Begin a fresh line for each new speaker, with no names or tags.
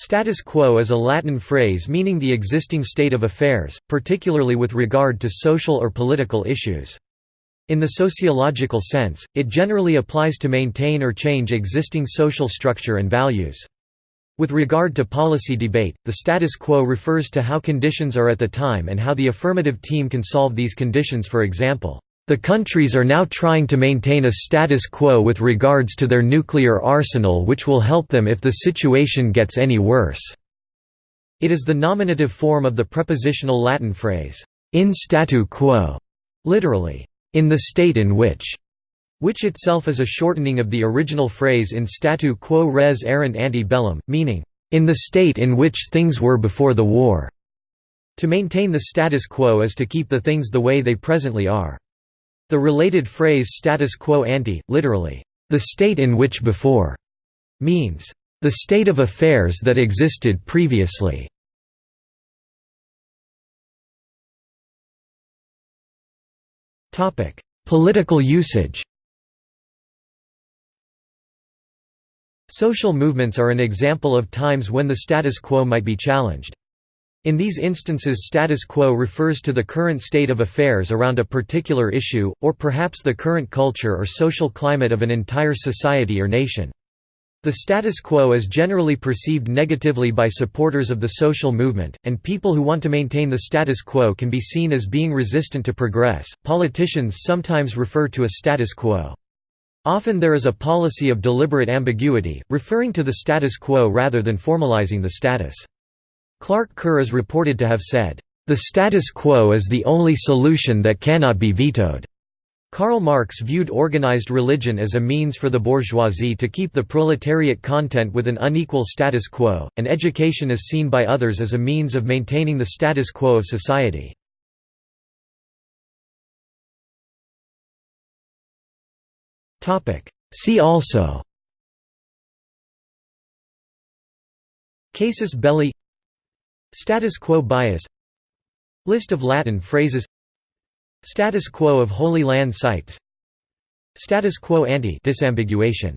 Status quo is a Latin phrase meaning the existing state of affairs, particularly with regard to social or political issues. In the sociological sense, it generally applies to maintain or change existing social structure and values. With regard to policy debate, the status quo refers to how conditions are at the time and how the affirmative team can solve these conditions for example, the countries are now trying to maintain a status quo with regards to their nuclear arsenal which will help them if the situation gets any worse." It is the nominative form of the prepositional Latin phrase, in statu quo, literally, in the state in which, which itself is a shortening of the original phrase in statu quo res erant ante bellum, meaning, in the state in which things were before the war. To maintain the status quo is to keep the things the way they presently are. The related phrase status quo ante, literally, the state in which before, means, the state of affairs that existed previously. Political usage Social movements are an example of times when the status quo might be challenged. In these instances status quo refers to the current state of affairs around a particular issue, or perhaps the current culture or social climate of an entire society or nation. The status quo is generally perceived negatively by supporters of the social movement, and people who want to maintain the status quo can be seen as being resistant to progress. Politicians sometimes refer to a status quo. Often there is a policy of deliberate ambiguity, referring to the status quo rather than formalizing the status. Clark Kerr is reported to have said, "...the status quo is the only solution that cannot be vetoed." Karl Marx viewed organized religion as a means for the bourgeoisie to keep the proletariat content with an unequal status quo, and education is seen by others as a means of maintaining the status quo of society. See also Casus belli Status quo bias. List of Latin phrases. Status quo of Holy Land sites. Status quo ante disambiguation